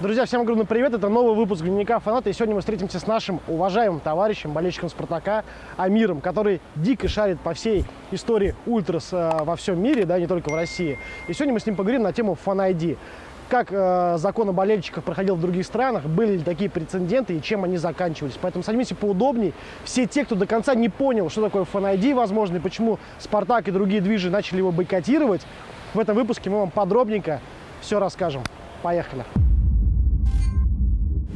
Друзья, всем огромный привет! Это новый выпуск Дневника Фаната. И сегодня мы встретимся с нашим уважаемым товарищем, болельщиком Спартака Амиром, который дико шарит по всей истории ультрас э, во всем мире, да, не только в России. И сегодня мы с ним поговорим на тему ID. Как э, закон о болельщиках проходил в других странах, были ли такие прецеденты и чем они заканчивались. Поэтому садимся поудобней. Все те, кто до конца не понял, что такое ID, возможно, и почему Спартак и другие движи начали его бойкотировать, в этом выпуске мы вам подробненько все расскажем. Поехали!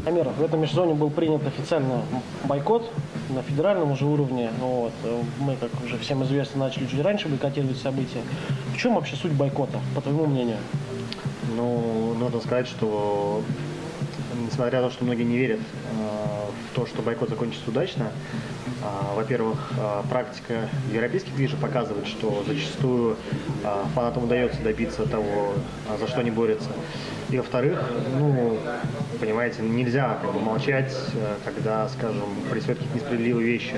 Амир, в этом межсезонье был принят официально бойкот на федеральном уже уровне. Вот. Мы, как уже всем известно, начали чуть раньше бойкотировать события. В чем вообще суть бойкота, по твоему мнению? Ну, нужно сказать, что несмотря на то, что многие не верят э, в то, что бойкот закончится удачно, э, во-первых, э, практика европейских движений показывает, что зачастую э, фанатам удается добиться того, э, за что они борются. И во-вторых, ну, понимаете, нельзя как бы, молчать, э, когда, скажем, происходят какие-то несправедливые вещи.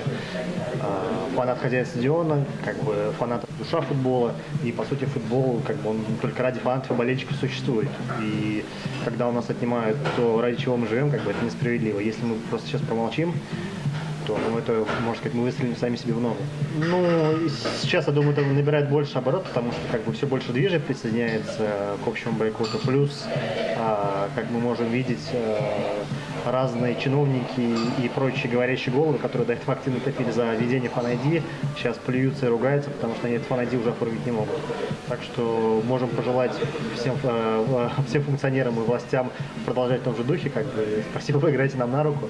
Э, фанат хозяин стадиона, как бы фанат душа футбола, и по сути футбол, как бы он только ради фанатов и болельщиков существует. И когда у нас отнимают то, ради чего мы живем, как бы это несправедливо. Если мы просто сейчас промолчим, то ну, это, можно сказать, мы выстрелим сами себе в ногу. Ну, сейчас, я думаю, это набирает больше оборот, потому что как бы все больше движет присоединяется к общему бойкоту. Плюс, а, как мы можем видеть, а, разные чиновники и прочие говорящие головы, которые до этого активно топили за введение фан-ID, сейчас плюются и ругаются, потому что они этот уже оформить не могут. Так что можем пожелать всем, э, всем функционерам и властям продолжать в том же духе, как бы спасибо, вы играете нам на руку.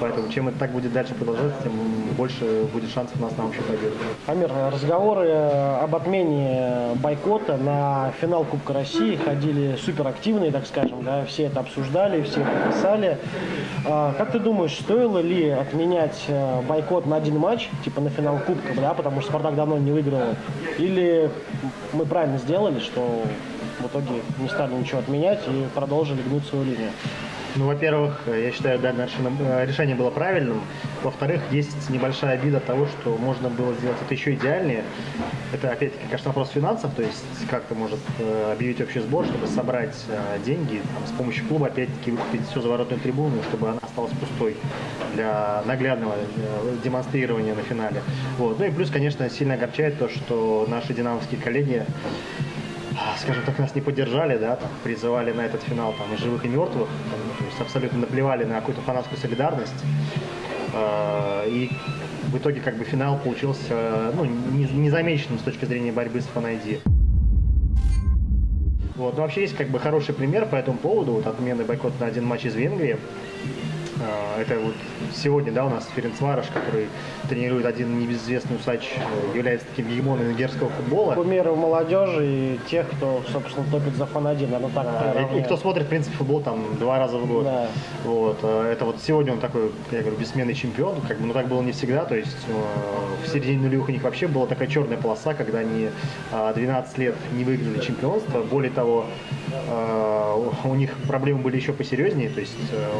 Поэтому чем это так будет дальше продолжаться, тем больше будет шансов у нас на общую победу. Амир, разговоры об отмене бойкота на финал Кубка России ходили суперактивные, так скажем, да, все это обсуждали, все это писали. А, как ты думаешь, стоило ли отменять э, бойкот на один матч, типа на финал Кубка, да, потому что Спартак давно не выиграл? Или мы правильно сделали, что в итоге не стали ничего отменять и продолжили гнуть свою линию? Ну, во-первых, я считаю, да, наше э, решение было правильным. Во-вторых, есть небольшая обида того, что можно было сделать это еще идеальнее. Это, опять-таки, конечно, вопрос финансов, то есть как-то может э, объявить общий сбор, чтобы собрать э, деньги там, с помощью клуба, опять-таки, выкупить всю заворотную трибуну, чтобы она осталась пустой для наглядного демонстрирования на финале. Вот. Ну и плюс, конечно, сильно огорчает то, что наши динамовские коллеги скажем так, нас не поддержали, да, там, призывали на этот финал там, и живых, и мертвых, там, то есть абсолютно наплевали на какую-то фанатскую солидарность. Э, и в итоге как бы финал получился ну, незамеченным с точки зрения борьбы с фанайди. Вот. Но вообще есть как бы хороший пример по этому поводу, вот отмены бойкота на один матч из Венгрии. А, это вот сегодня, да, у нас Ференцвараш, который тренирует один небезызвестный усач, э, является таким гегемоном венгерского футбола. Кумиры молодежи и тех, кто, собственно, топит за фан-1, оно так да, и, и кто смотрит, в принципе, футбол там два раза в год. Да. Вот, э, это вот сегодня он такой, я говорю, бессменный чемпион, как бы, ну так было не всегда, то есть э, в середине нулевых у них вообще была такая черная полоса, когда они 12 лет не выиграли чемпионство, более того, у них проблемы были еще посерьезнее, то есть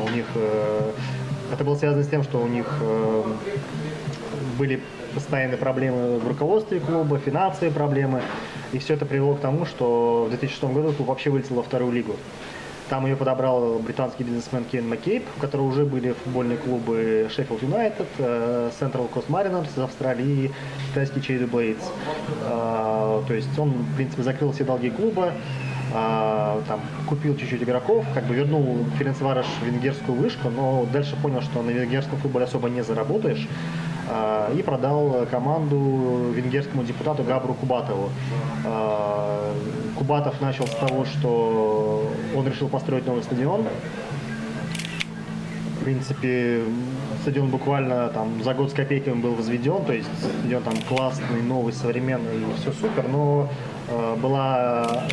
у них это было связано с тем, что у них э, были постоянные проблемы в руководстве клуба, финансовые проблемы. И все это привело к тому, что в 2006 году клуб вообще вылетел во вторую лигу. Там ее подобрал британский бизнесмен Кен Маккейб, у которого уже были футбольные клубы Sheffield United, э, Central Coast Mariners из Австралии и китайский Cherry Blades. Э, то есть он, в принципе, закрыл все долги клуба, а, там, купил чуть-чуть игроков, как бы вернул Ференцвараш венгерскую вышку, но дальше понял, что на венгерском футболе особо не заработаешь, а, и продал команду венгерскому депутату Габру Кубатову. А, Кубатов начал с того, что он решил построить новый стадион. В принципе, стадион буквально там за год с копейками был возведен, то есть стадион там классный, новый, современный, все супер, но была,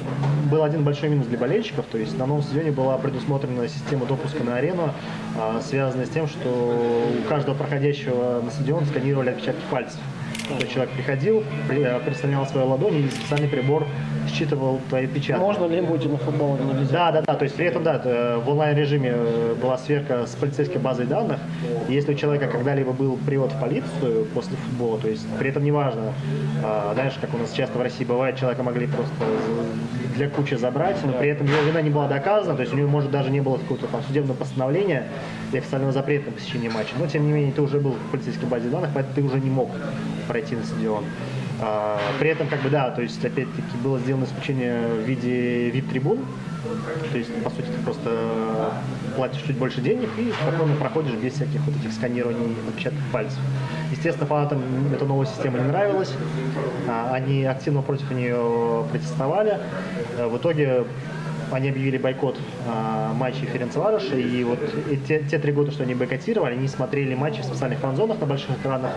был один большой минус для болельщиков, то есть на новом стадионе была предусмотрена система допуска на арену, э, связанная с тем, что у каждого проходящего на стадион сканировали отпечатки пальцев. То человек приходил, э, представлял свою ладонь, и специальный прибор считывал твои печати. Можно ли будет на футбол нельзя? Да, да, да. То есть при этом, да, в онлайн-режиме была сверка с полицейской базой данных. Если у человека когда-либо был привод в полицию после футбола, то есть при этом неважно, знаешь, как у нас часто в России бывает, человека могли просто для кучи забрать, но при этом его вина не была доказана, то есть у него, может, даже не было какого-то там судебного постановления и официального запрета на посещение матча, но тем не менее ты уже был в полицейской базе данных, поэтому ты уже не мог пройти на стадион. А, при этом, как бы, да, то есть, опять-таки, было сделано исключение в виде VIP-трибун, то есть, по сути, ты просто платишь чуть больше денег и спокойно проходишь без всяких вот этих сканирований отпечатков пальцев. Естественно, фанатам эта новая система не нравилась, а, они активно против нее протестовали. Э, в итоге они объявили бойкот э, матчей Ференцвароша, и вот и те, те три года, что они бойкотировали, они смотрели матчи в специальных фан-зонах на больших экранах,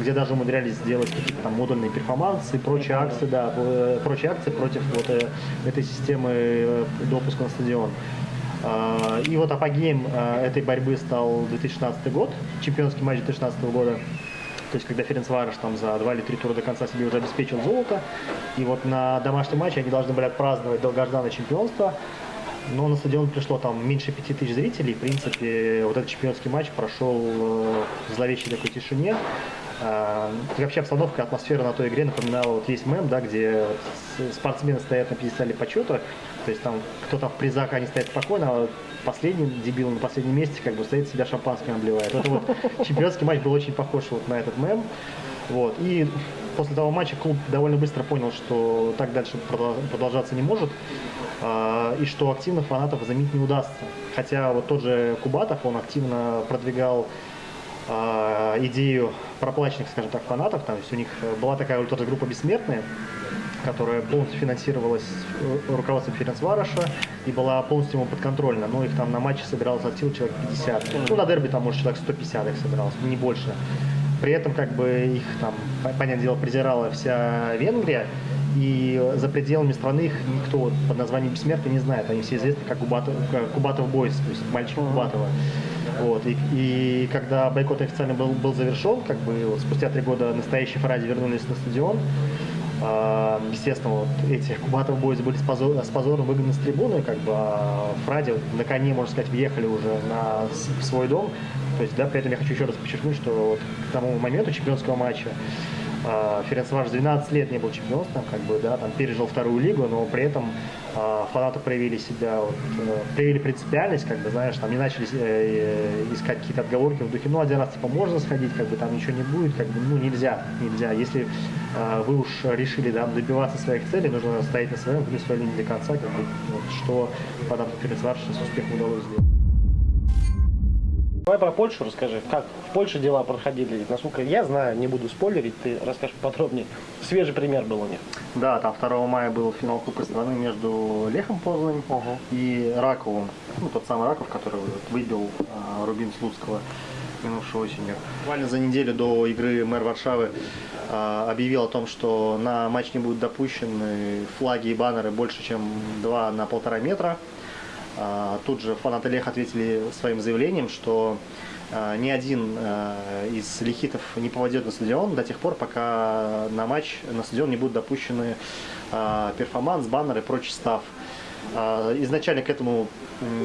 где даже умудрялись сделать какие-то там модульные перформансы и прочие акции, да, э, прочие акции против вот э, этой системы э, допуска на стадион. Э, и вот апогеем этой борьбы стал 2016 год, чемпионский матч 2016 года, то есть, когда Ференцварыш там за два или три тура до конца себе уже обеспечил золото, и вот на домашнем матче они должны были отпраздновать долгожданное чемпионство, но на стадион пришло там меньше пяти тысяч зрителей. В принципе, вот этот чемпионский матч прошел в зловещей такой тишине. А, вообще обстановка, атмосфера на той игре напоминала вот есть мем, да, где спортсмены стоят на пьедестале почета, то есть там кто-то в призах, они стоят спокойно, а последний дебил на последнем месте как бы стоит себя шампанским обливает. Это вот чемпионский матч был очень похож вот на этот мем. Вот. И после того матча клуб довольно быстро понял, что так дальше продолжаться не может, а, и что активных фанатов заменить не удастся. Хотя вот тот же Кубатов, он активно продвигал а, идею проплаченных, скажем так, фанатов. Там, то есть у них была такая вот группа «Бессмертные», которая полностью финансировалась э, руководством Ференцвароша и была полностью ему подконтрольна. Ну, их там на матче собиралось от сил человек 50. Ну, на дерби там, может, человек 150 их собиралось, не больше. При этом, как бы, их там, понятное дело, презирала вся Венгрия, и за пределами страны их никто под названием Бессмертный не знает. Они все известны как Кубатов, Кубатов Бойс, то есть мальчик Кубатова. Вот. И, и когда бойкот официально был, был завершен, как бы вот, спустя три года настоящие Фради вернулись на стадион, естественно, вот эти Кубатов Бойз были с, позор, с позором выгнаны с трибуны, как бы а Фради на коне, можно сказать, въехали уже на свой дом. То есть, да, при этом я хочу еще раз подчеркнуть, что вот к тому моменту чемпионского матча Ференцваш 12 лет не был чемпионством, как бы, да, там пережил вторую лигу, но при этом э, фанаты проявили себя, вот, э, проявили принципиальность, как бы, знаешь, там не начали э, э, искать какие-то отговорки в духе, ну, один раз, типа, можно сходить, как бы, там ничего не будет, как бы, ну, нельзя, нельзя. Если э, вы уж решили, да, добиваться своих целей, нужно стоять на своем, гнуть свою линию до конца, как бы, вот, что фанатам Ференцваша с успехом удалось сделать. Давай про Польшу расскажи. Как в Польше дела проходили? Насколько я знаю, не буду спойлерить, ты расскажешь подробнее. Свежий пример был у них. Да, там 2 мая был финал Кубка страны между Лехом Познань угу. и Раковым. Ну, тот самый Раков, который выбил а, Рубин Слуцкого минувшей осенью. Буквально за неделю до игры мэр Варшавы а, объявил о том, что на матч не будут допущены флаги и баннеры больше, чем 2 на полтора метра. А, тут же фанаты Леха ответили своим заявлением, что а, ни один а, из лехитов не попадет на стадион до тех пор, пока на матч на стадион не будут допущены перформанс, баннеры и прочий stuff. Изначально к этому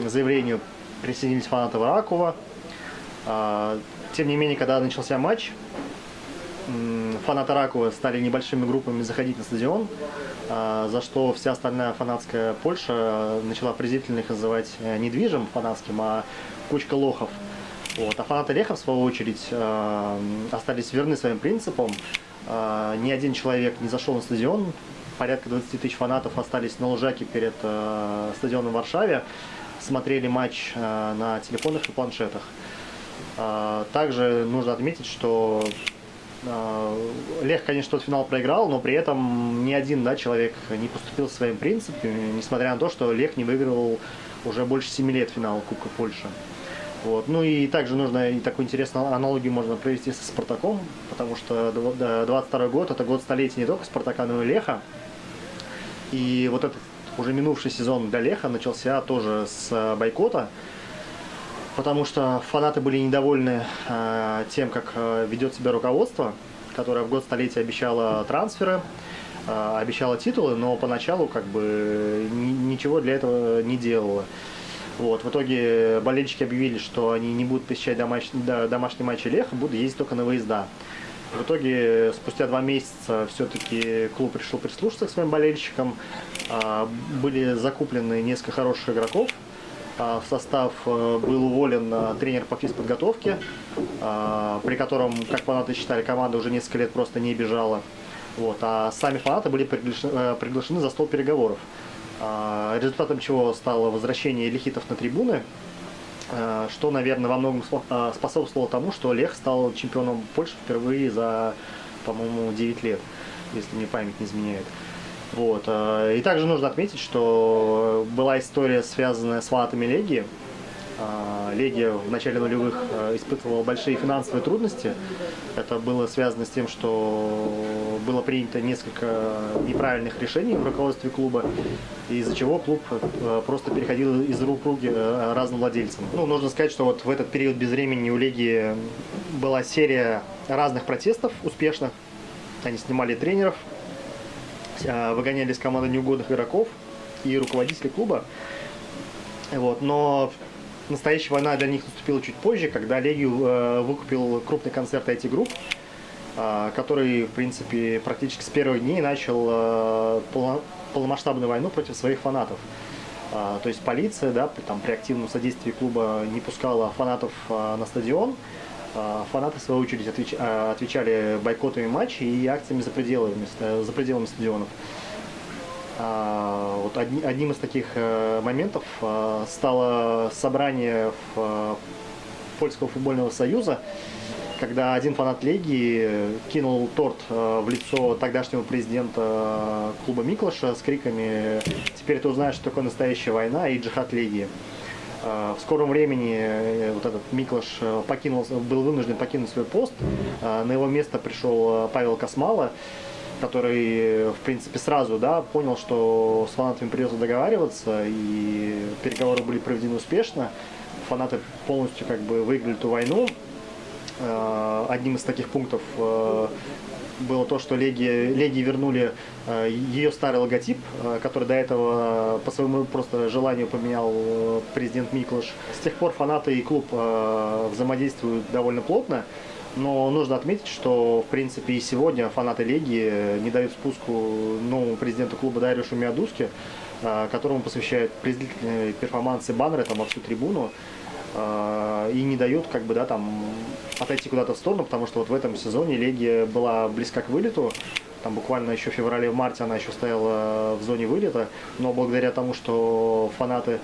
заявлению присоединились фанаты Ракова. Тем не менее, когда начался матч, фанаты Ракова стали небольшими группами заходить на стадион. А, за что вся остальная фанатская Польша начала презрительно их называть э, недвижим фанатским, а кучка лохов. Вот. А фанаты Леха, в свою очередь, э, остались верны своим принципам. Э, ни один человек не зашел на стадион. Порядка 20 тысяч фанатов остались на лужаке перед стадионом в Варшаве. Смотрели матч на телефонах и планшетах. Также нужно отметить, что Лех, конечно, тот финал проиграл, но при этом ни один да, человек не поступил своим принципом, несмотря на то, что Лех не выигрывал уже больше 7 лет финал Кубка Польши. Вот. Ну и также нужно и такую интересную аналогию можно провести со Спартаком, потому что 22 год это год столетия не только Спартака, но и Леха. И вот этот уже минувший сезон для Леха начался тоже с бойкота потому что фанаты были недовольны э, тем, как э, ведет себя руководство, которое в год столетия обещало трансферы, э, обещало титулы, но поначалу как бы ничего для этого не делало. Вот, в итоге болельщики объявили, что они не будут посещать домаш... домашние матчи Леха, будут ездить только на выезда. В итоге спустя два месяца все-таки клуб решил прислушаться к своим болельщикам. А, были закуплены несколько хороших игроков. А, в состав э, был уволен а, тренер по физподготовке, при котором, как фанаты считали, команда уже несколько лет просто не бежала. Вот, а сами фанаты были приглашены, э, приглашены за стол переговоров. Результатом чего стало возвращение лихитов на трибуны, Э, что, наверное, во многом э, способствовало тому, что Лех стал чемпионом Польши впервые за, по-моему, 9 лет, если мне память не изменяет. Вот. Э, и также нужно отметить, что была история, связанная с фанатами Легии, а, Легия в начале нулевых а, испытывала большие финансовые трудности. Это было связано с тем, что было принято несколько неправильных решений в руководстве клуба, из-за чего клуб просто переходил из рук в руки разным владельцам. Ну, нужно сказать, что вот в этот период безвремени у Легии была серия разных протестов успешных. Они снимали тренеров, выгоняли из команды неугодных игроков и руководителей клуба. Вот. Но настоящая война для них наступила чуть позже, когда Легию э, выкупил крупный концерт IT-групп, э, который, в принципе, практически с первых дней начал э, полномасштабную войну против своих фанатов. Э, то есть полиция, да, там, при активном содействии клуба не пускала фанатов э, на стадион, Фанаты, в свою очередь. Э, отвечали бойкотами матчей и акциями за пределами, за пределами стадионов. А, вот одним из таких э, моментов э, стало собрание Польского футбольного союза, когда один фанат Легии кинул торт э, в лицо тогдашнего президента клуба Миклаша с криками «Теперь ты узнаешь, что такое настоящая война» и «Джихад Легии». В скором времени вот этот Миклаш покинул, был вынужден покинуть свой пост. На его место пришел Павел Космала, который, в принципе, сразу да, понял, что с фанатами придется договариваться, и переговоры были проведены успешно. Фанаты полностью как бы выиграли эту войну. Э, одним из таких пунктов э, было то, что Леги, Леги вернули э, ее старый логотип, который до этого по своему просто желанию поменял президент Миклыш. С тех пор фанаты и клуб взаимодействуют довольно плотно. Но нужно отметить, что, в принципе, и сегодня фанаты Легии не дают спуску новому президенту клуба Дариушу Миадуске, которому посвящают презрительные перформансы баннеры там, во всю трибуну и не дают как бы, да, там, отойти куда-то в сторону, потому что вот в этом сезоне Легия была близка к вылету, там буквально еще в феврале-марте она еще стояла в зоне вылета, но благодаря тому, что фанаты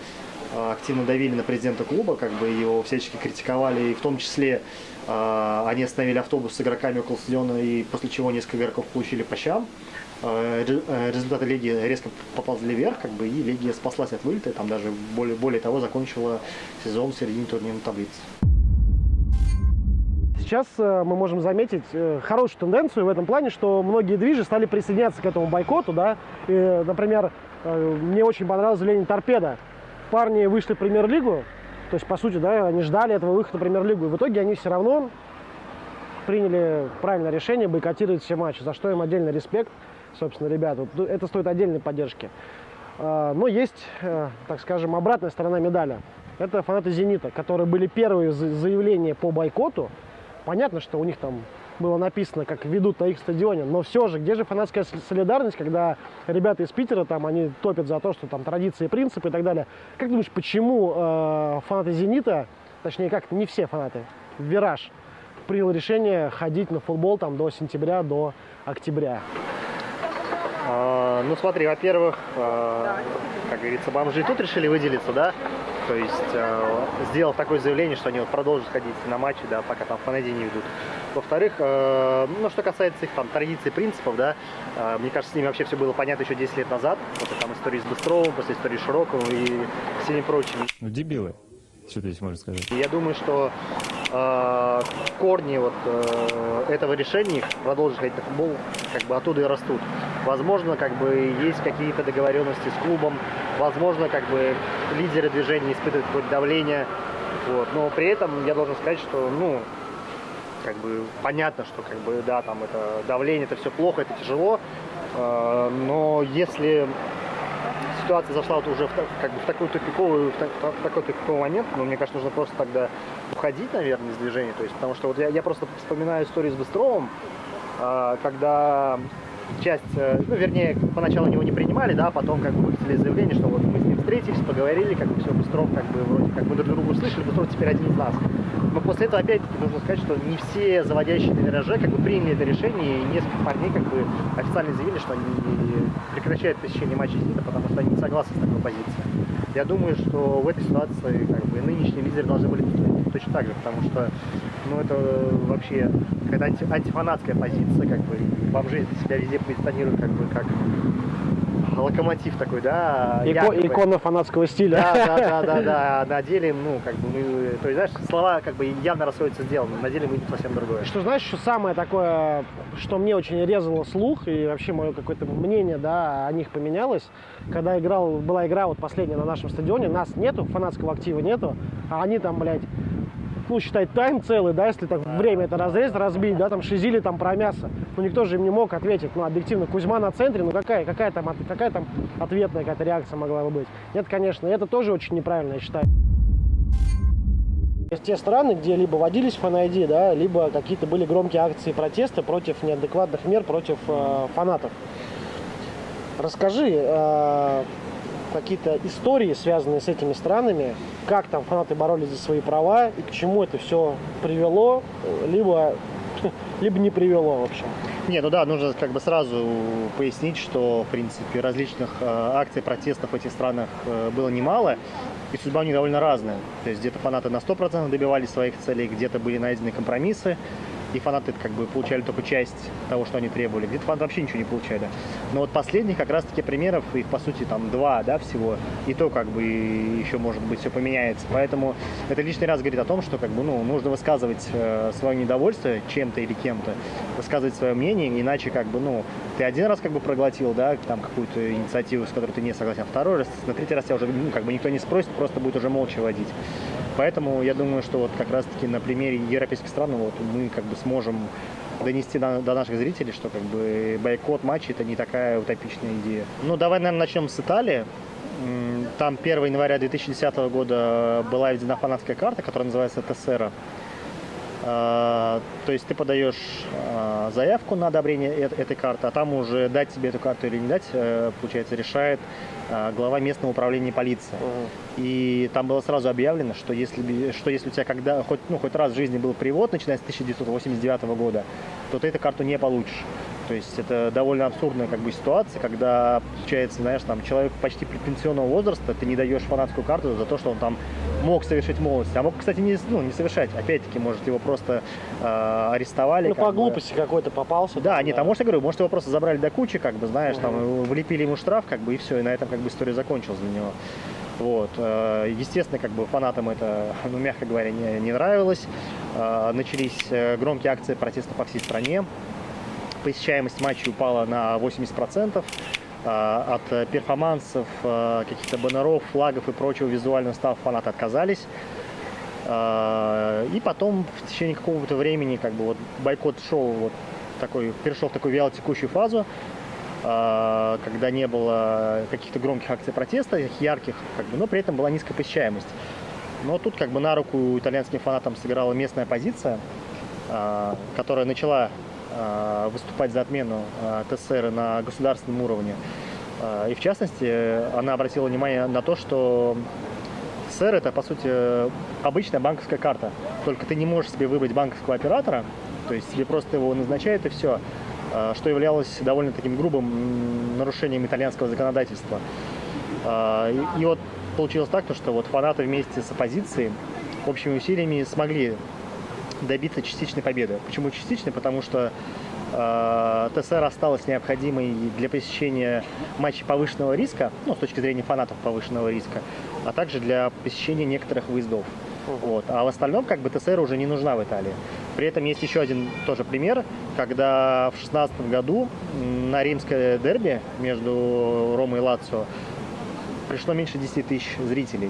а, активно давили на президента клуба, как бы его всячески критиковали, и в том числе э, они остановили автобус с игроками около стадиона, и после чего несколько игроков получили по щам. Э, э результаты лиги резко поползли вверх, как бы, и Легия спаслась от вылета, там даже более, более того закончила сезон в середине турнирной таблицы. Сейчас э, мы можем заметить хорошую тенденцию в этом плане, что многие движи стали присоединяться к этому бойкоту. Да? И, например, мне очень понравилось заявление Торпеда, парни вышли в премьер-лигу, то есть, по сути, да, они ждали этого выхода в премьер-лигу, и в итоге они все равно приняли правильное решение бойкотировать все матчи, за что им отдельный респект, собственно, ребята. Это стоит отдельной поддержки. А, но есть, э, так скажем, обратная сторона медали. Это фанаты «Зенита», которые были первые заявления по бойкоту. Понятно, что у них там было написано, как ведут на их стадионе, но все же, где же фанатская солидарность, когда ребята из Питера, там, они топят за то, что там традиции, принципы и так далее. Как думаешь, почему э, фанаты «Зенита», точнее, как не все фанаты, «Вираж», принял решение ходить на футбол там до сентября, до октября? А, ну смотри, во-первых, а, как говорится, бомжи тут решили выделиться, да, то есть а, сделав такое заявление, что они вот продолжат ходить на матчи, да, пока там фанати не ведут. Во-вторых, ну что касается их там традиций, принципов, да, мне кажется, с ними вообще все было понятно еще 10 лет назад, после там истории с Быстровым, после истории Широкого и всеми прочими. Ну дебилы, что здесь можно сказать. Я думаю, что э, корни вот э, этого решения продолжить ходить на футбол как бы оттуда и растут. Возможно, как бы есть какие-то договоренности с клубом, возможно, как бы лидеры движения испытывают какое-то давление, вот. Но при этом я должен сказать, что, ну, как бы понятно, что как бы да, там это давление, это все плохо, это тяжело, э, но если ситуация зашла вот уже в, как бы в такой тупиковый, в, так, в такой тупиковый момент, ну, мне кажется, нужно просто тогда уходить, наверное, из движения, то есть, потому что вот я, я просто вспоминаю историю с Быстровым, а, когда часть, э, ну, вернее, поначалу него не принимали, да, потом как бы выпустили заявление, что вот мы с ним встретились, поговорили, как бы все, Быстров, как бы, вроде как мы друг друга услышали, Быстров теперь один из нас. Но после этого, опять-таки, нужно сказать, что не все заводящие на вираже как бы приняли это решение, и несколько парней как бы официально заявили, что они прекращают посещение матчей «Зенита», потому что они не согласны с такой позицией. Я думаю, что в этой ситуации как бы нынешние лидеры должны были точно так же, потому что ну, это вообще какая-то анти антифанатская позиция, как бы бомжи себя везде позиционируют как бы как локомотив такой, да. Ико, икона фанатского стиля. Да, да, да, да, да. На деле, ну, как бы мы, то есть, знаешь, слова как бы явно расходятся с делом, на деле мы совсем другое. Что знаешь, что самое такое, что мне очень резало слух и вообще мое какое-то мнение, да, о них поменялось, когда играл, была игра вот последняя на нашем стадионе, нас нету, фанатского актива нету, а они там, блядь, ну, считай, тайм целый, да, если так время это разрезать, разбить, да, там шизили там про мясо. Ну, никто же им не мог ответить, ну, объективно, Кузьма на центре, ну, какая, какая там, какая там ответная какая-то реакция могла бы быть? Нет, конечно, это тоже очень неправильно, я считаю. Есть те страны, где либо водились фан-ID, да, либо какие-то были громкие акции протеста против неадекватных мер, против э, фанатов. Расскажи, э, какие-то истории, связанные с этими странами, как там фанаты боролись за свои права и к чему это все привело, либо, либо не привело, в общем. Не, ну да, нужно как бы сразу пояснить, что, в принципе, различных э, акций протестов в этих странах э, было немало, и судьба у них довольно разная. То есть где-то фанаты на 100% добивались своих целей, где-то были найдены компромиссы, и фанаты как бы получали только часть того, что они требовали. Где-то фанаты вообще ничего не получали. Но вот последних как раз-таки примеров, их по сути там два, да, всего, и то как бы еще может быть все поменяется. Поэтому это лишний раз говорит о том, что как бы, ну, нужно высказывать э, свое недовольство чем-то или кем-то, высказывать свое мнение, иначе как бы, ну, ты один раз как бы проглотил, да, там какую-то инициативу, с которой ты не согласен, а второй раз, на третий раз тебя уже, ну, как бы никто не спросит, просто будет уже молча водить. Поэтому я думаю, что вот как раз-таки на примере европейских стран вот мы как бы сможем донести до, до наших зрителей, что как бы бойкот матча это не такая утопичная идея. Ну, давай, наверное, начнем с Италии. Там 1 января 2010 года была введена фанатская карта, которая называется ТСР. А, то есть ты подаешь а, заявку на одобрение этой карты, а там уже дать тебе эту карту или не дать, э, получается, решает а, глава местного управления полиции. Угу. И там было сразу объявлено, что если, что если у тебя когда, хоть, ну, хоть раз в жизни был привод, начиная с 1989 года, то ты эту карту не получишь. То есть это довольно абсурдная как бы ситуация, когда, получается, знаешь, там человек почти предпенсионного возраста, ты не даешь фанатскую карту за то, что он там мог совершить молодость. А мог, кстати, не, ну, не совершать. Опять-таки, может, его просто э, арестовали. Ну, по глупости какой-то попался. Да, там, нет, да. а может, я говорю, может, его просто забрали до кучи, как бы, знаешь, угу. там, влепили ему штраф, как бы, и все, и на этом, как бы, история закончилась для него. Вот. Э, естественно, как бы фанатам это, ну, мягко говоря, не, не нравилось. Э, начались э, громкие акции протеста по всей стране посещаемость матчей упала на 80%. А, от перформансов, а, каких-то баннеров, флагов и прочего визуального става фанаты отказались. А, и потом в течение какого-то времени как бы вот бойкот шел вот такой, перешел в такую вялотекущую фазу, когда не было каких-то громких акций протеста, ярких, как бы, но при этом была низкая посещаемость. Но тут как бы на руку итальянским фанатам сыграла местная позиция, которая начала выступать за отмену э, ТСР на государственном уровне. Э, и в частности, она обратила внимание на то, что ТСР это, по сути, обычная банковская карта. Только ты не можешь себе выбрать банковского оператора, то есть тебе просто его назначают и все, что являлось довольно таким грубым нарушением итальянского законодательства. И вот получилось так, что вот фанаты вместе с оппозицией общими усилиями смогли добиться частичной победы. Почему частичной? Потому что э, ТСР осталась необходимой для посещения матчей повышенного риска, ну, с точки зрения фанатов повышенного риска, а также для посещения некоторых выездов. Вот. А в остальном как бы ТСР уже не нужна в Италии. При этом есть еще один тоже пример, когда в 2016 году на римское дерби между Ромой и Лацио пришло меньше 10 тысяч зрителей.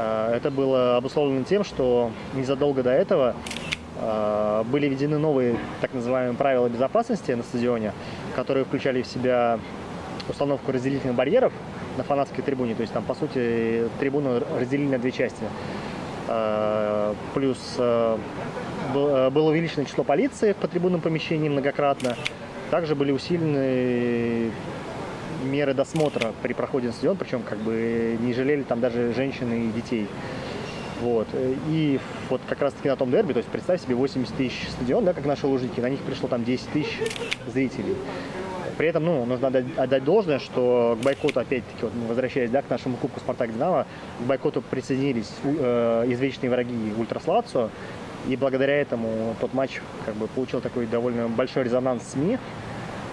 Э, это было обусловлено тем, что незадолго до этого э, были введены новые так называемые правила безопасности на стадионе, которые включали в себя установку разделительных барьеров на фанатской трибуне. То есть там, по сути, трибуну разделили на две части. Э, плюс было увеличено число полиции по трибунным помещениям многократно. Также были усилены меры досмотра при проходе на стадион, причем как бы не жалели там даже женщин и детей. Вот. И вот как раз таки на том дерби, то есть представь себе 80 тысяч стадион, да, как наши лужники, на них пришло там 10 тысяч зрителей. При этом, ну, нужно отдать, должное, что к бойкоту, опять-таки, вот, возвращаясь, да, к нашему кубку «Спартак-Динамо», к бойкоту присоединились э, извечные враги Ультрас Лацио, и благодаря этому тот матч как бы получил такой довольно большой резонанс СМИ,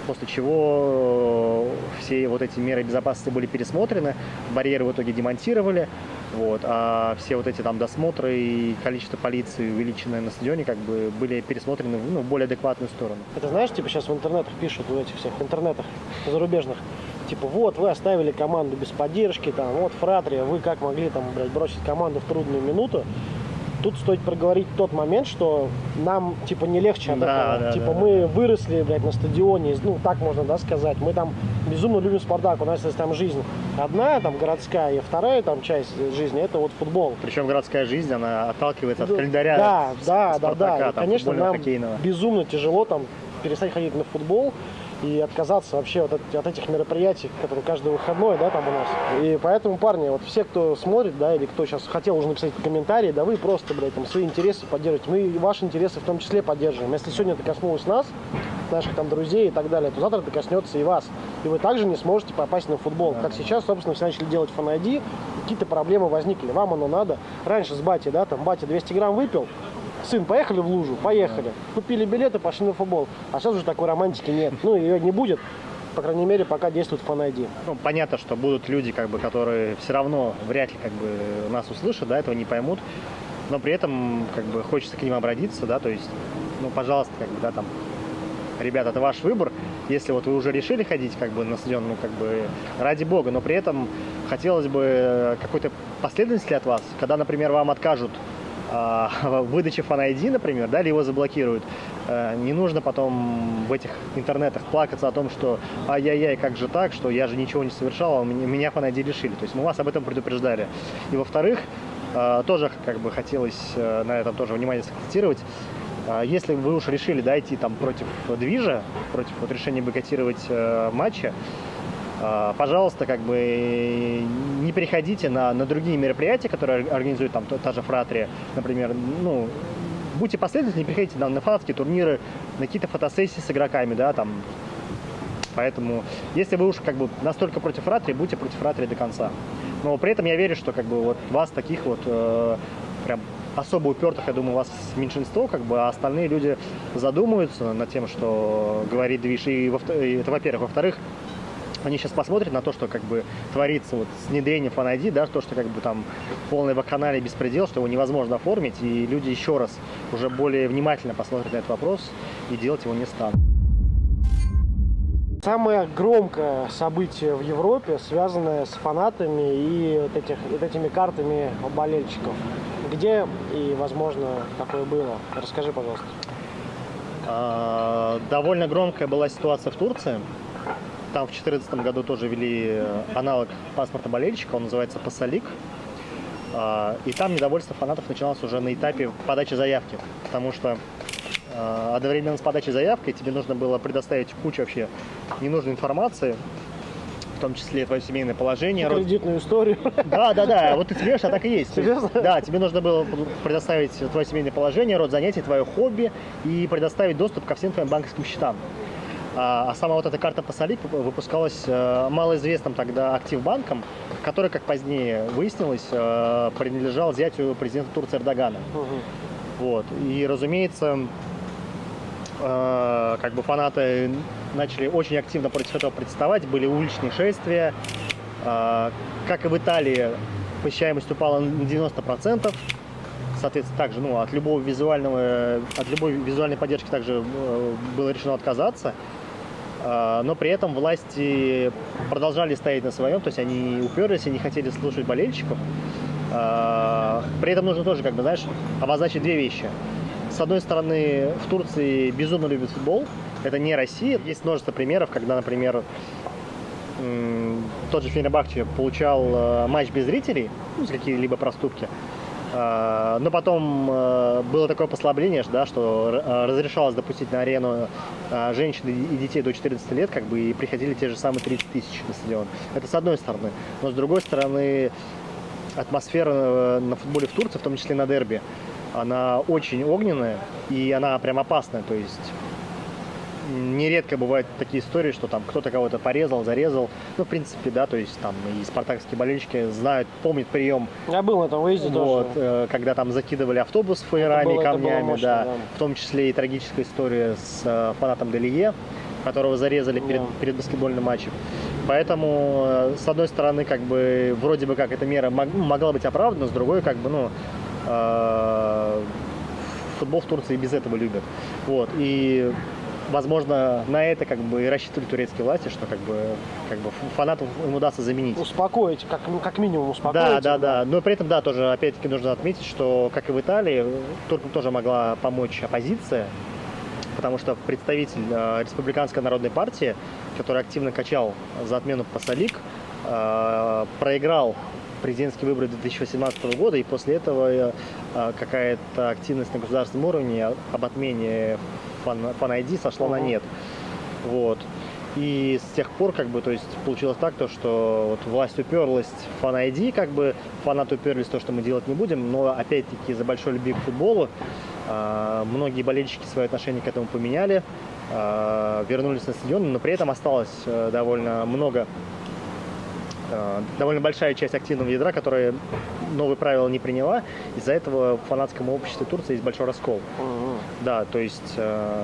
после чего все вот эти меры безопасности были пересмотрены, барьеры в итоге демонтировали, вот, а все вот эти там досмотры и количество полиции, увеличенное на стадионе, как бы были пересмотрены ну, в более адекватную сторону. Это знаешь, типа сейчас в интернетах пишут, в этих всех интернетах зарубежных, типа, вот, вы оставили команду без поддержки, там, вот, Фратрия, вы как могли, там, блядь, бросить команду в трудную минуту, тут стоит проговорить тот момент, что нам, типа, не легче Да, этого. да, типа, да, мы выросли, блядь, на стадионе, ну, так можно, да, сказать. Мы там безумно любим Спартак, у нас есть там жизнь одна, там, городская, и вторая там часть жизни, это вот футбол. Причем городская жизнь, она отталкивается от Да, календаря Да, да, да, Спартака, да. И, там, конечно, нам безумно тяжело там перестать ходить на футбол и отказаться вообще от, эт- от этих мероприятий, которые каждый выходной, да, там у нас. И поэтому, парни, вот все, кто смотрит, да, или кто сейчас хотел уже написать комментарии, да, вы просто, блядь, там свои интересы поддерживаете. Мы ваши интересы в том числе поддерживаем. Если сегодня это коснулось нас, наших там друзей и так далее, то завтра это коснется и вас. И вы также не сможете попасть на футбол. Как сейчас, собственно, все начали делать фан какие-то проблемы возникли. Вам оно надо. Раньше с батей, да, там батя 200 грамм выпил, сын, поехали в лужу, поехали. Купили билеты, пошли на футбол. А сейчас уже такой романтики нет. Ну, ее не будет, по крайней мере, пока действует фан Ну, понятно, что будут люди, как бы, которые все равно вряд ли как бы, нас услышат, да, этого не поймут. Но при этом как бы, хочется к ним обратиться, да, то есть, ну, пожалуйста, как бы, да, там, ребята, это ваш выбор. Если вот вы уже решили ходить как бы на стадион, ну, как бы, ради бога, но при этом хотелось бы какой-то последовательности от вас, когда, например, вам откажут а, в выдаче фан например, да, или его заблокируют, э, не нужно потом в этих интернетах плакаться о том, что ай-яй-яй, как же так, что я же ничего не совершал, а меня, меня фан лишили. То есть мы вас об этом предупреждали. И во-вторых, э, тоже как бы хотелось э, на этом тоже внимание сакцентировать. Э, Если вы уж решили да, там против движа, против вот, решения бойкотировать э, матча, а, пожалуйста, как бы не переходите на, на другие мероприятия, которые организует там та, же Фратрия, например, ну, будьте последовательны, приходите на, на фанатские турниры, на какие-то фотосессии с игроками, да, там. Поэтому, если вы уж как бы настолько против Фратрии, будьте против Фратрии до конца. Но при этом я верю, что как бы вот вас таких вот э, прям особо упертых, я думаю, у вас меньшинство, как бы, а остальные люди задумаются над тем, что говорит движ. И, во, и это, во-первых. Во-вторых, они сейчас посмотрят на то, что как бы творится вот с внедрением Fan ID, да, то, что как бы там полный вакханалия беспредел, что его невозможно оформить, и люди еще раз уже более внимательно посмотрят на этот вопрос и делать его не станут. Самое громкое событие в Европе, связанное с фанатами и вот, этих, вот этими картами болельщиков. Где и, возможно, такое было? Расскажи, пожалуйста. А, Довольно громкая была ситуация в Турции. Там в 2014 году тоже ввели аналог паспорта болельщика, он называется Пассалик. А, И там недовольство фанатов начиналось уже на этапе подачи заявки, потому что а, одновременно с подачей заявки тебе нужно было предоставить кучу вообще ненужной информации, в том числе твое семейное положение, род- Кредитную историю. да, да, да, вот ты смеешь, а так и есть, Серьезно? Да, тебе нужно было предоставить твое семейное положение, род занятий, твое хобби и предоставить доступ ко всем твоим банковским счетам. А, а сама вот эта карта Пассалик выпускалась э, малоизвестным тогда Активбанком, который, как позднее выяснилось, э, принадлежал зятю президента Турции Эрдогана. Мгм. Вот. И, разумеется, э, как бы фанаты начали очень активно против этого протестовать, были уличные шествия. Как и в Италии, посещаемость упала на 90%. Соответственно, также ну, от любого визуального, от любой визуальной поддержки также было решено отказаться. Э, Но при этом власти продолжали стоять на своем, то есть они уперлись и не хотели слушать болельщиков. Э, При этом нужно тоже, как бы, знаешь, обозначить две вещи. С одной стороны, в Турции безумно любят футбол. Это не Россия. Есть множество примеров, когда, например, тот же Фенербахче получал э, матч без зрителей, ну, какие-либо проступки. Э, Но потом э, было такое послабление, да, что э, разрешалось допустить на арену э, женщин и детей до 14 лет, как бы, и приходили те же самые 30 тысяч на стадион. Это с одной стороны. Но с другой стороны, атмосфера э, на футболе в Турции, в том числе на дерби, она очень огненная и она прям опасная. То есть нередко бывают такие истории, что там кто-то кого-то порезал, зарезал. Ну, в принципе, да, то есть там и спартакские болельщики знают, помнят прием, Я был на этом выезде вот, тоже. э, когда там закидывали автобус фаерами и камнями, мощно, да. да. В том числе и трагическая история с э, фанатом Делие, которого зарезали перед, Да. перед баскетбольным матчем. Поэтому, э, с одной стороны, как бы, вроде бы как эта мера мог- могла быть оправдана, с другой, как бы, ну, э, футбол в Турции без этого любят. Вот, и Возможно, на это как бы и рассчитывали турецкие власти, что как бы, как бы фанатов им удастся заменить. Успокоить, как, ну, как минимум успокоить. Да, да, да. Но при этом, да, тоже опять-таки нужно отметить, что, как и в Италии, туркам тоже могла помочь оппозиция, потому что представитель э, Республиканской народной партии, который активно качал за отмену Пасалик, э, проиграл президентские выборы 2018 года, и после этого э, какая-то активность на государственном уровне об отмене фан, ID сошла на Мгм. нет. Вот. И с тех пор, как бы, то есть, получилось так, то, что вот власть уперлась в фан ID, как бы, фанаты уперлись в то, что мы делать не будем, но, опять-таки, из-за большой любви к футболу а, многие болельщики свои отношения к этому поменяли, а, вернулись на стадион, но при этом осталось э, довольно много, э, довольно большая часть активного ядра, которая новые правила не приняла. Из-за этого в фанатском обществе Турции есть большой раскол. Мгм. Да, то есть э,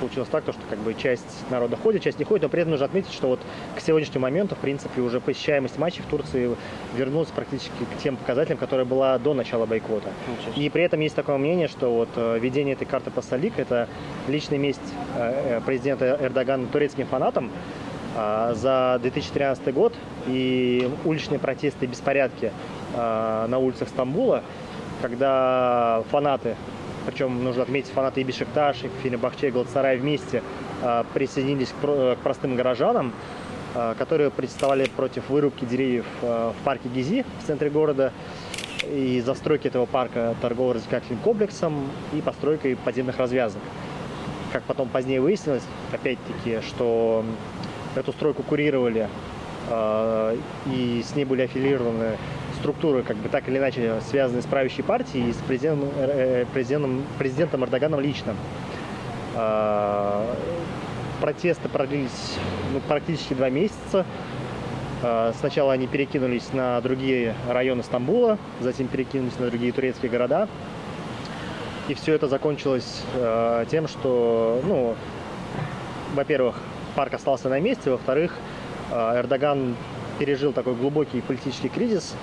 получилось так, то, что как бы часть народа ходит, часть не ходит, но при этом нужно отметить, что вот к сегодняшнему моменту, в принципе, уже посещаемость матчей в Турции вернулась практически к тем показателям, которая была до начала бойкота. Ничего. И при этом есть такое мнение, что вот э, введение этой карты Пассалик – это личная месть э, э, президента Эрдогана турецким фанатам э, за 2013 год и уличные протесты и беспорядки э, на улицах Стамбула, когда фанаты, причем нужно отметить, фанаты и Бешикташ, и Фенербахче, и Галатасарай вместе э, присоединились к, про- к простым горожанам, которые протестовали против вырубки деревьев в парке Гизи в центре города и застройки этого парка торгово-развлекательным комплексом и постройкой подземных развязок. Как потом позднее выяснилось, опять-таки, что эту стройку курировали э, и с ней были аффилированы структуры, как бы так или иначе связанные с правящей партией и с президентом, э, президентом, президентом Эрдоганом лично. Э, протесты продлились ну, практически два месяца. Э, Сначала они перекинулись на другие районы Стамбула, затем перекинулись на другие турецкие города. И все это закончилось э, тем, что, ну, во-первых, парк остался на месте, во-вторых, э, Эрдоган пережил такой глубокий политический кризис,